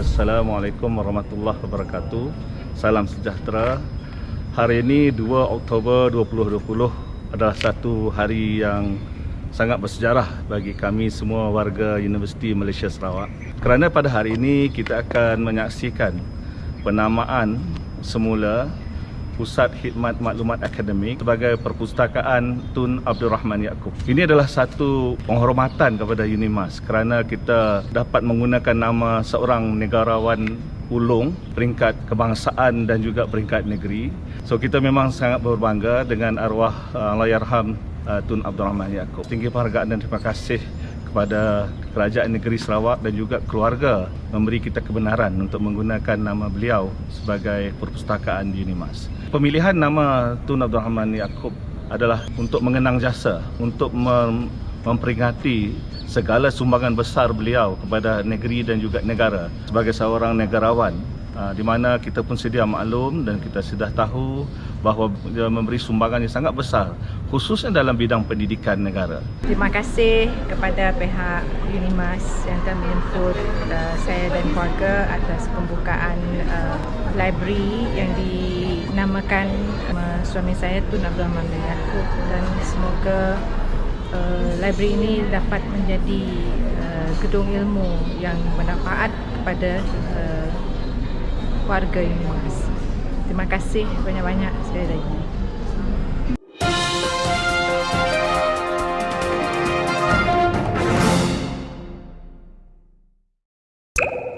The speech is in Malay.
Assalamualaikum warahmatullahi wabarakatuh. Salam sejahtera. Hari ini 2 Oktober 2020 adalah satu hari yang sangat bersejarah bagi kami semua warga Universiti Malaysia Sarawak. Kerana pada hari ini kita akan menyaksikan penamaan semula Pusat Khidmat Maklumat Akademik sebagai Perpustakaan Tun Abdul Rahman Yaakob. Ini adalah satu penghormatan kepada UNIMAS kerana kita dapat menggunakan nama seorang negarawan ulung peringkat kebangsaan dan juga peringkat negeri. So kita memang sangat berbangga dengan arwah uh, Allahyarham uh, Tun Abdul Rahman Yaakob. Tinggi penghargaan dan terima kasih kepada Kerajaan Negeri Sarawak dan juga keluarga memberi kita kebenaran untuk menggunakan nama beliau sebagai perpustakaan di UNIMAS. Pemilihan nama Tun Abdul Rahman Yaakob adalah untuk mengenang jasa, untuk mem memperingati segala sumbangan besar beliau kepada negeri dan juga negara sebagai seorang negarawan Ah, di mana kita pun sedia maklum dan kita sudah tahu bahawa dia memberi sumbangan yang sangat besar khususnya dalam bidang pendidikan negara. Terima kasih kepada pihak Unimas yang telah menjemput uh, saya dan keluarga atas pembukaan uh, library yang dinamakan uh, suami saya Tun Abdul Rahman bin Yaakob dan semoga uh, library ini dapat menjadi uh, gedung ilmu yang bermanfaat kepada uh, warga yang luas. Terima kasih banyak-banyak sekali lagi. you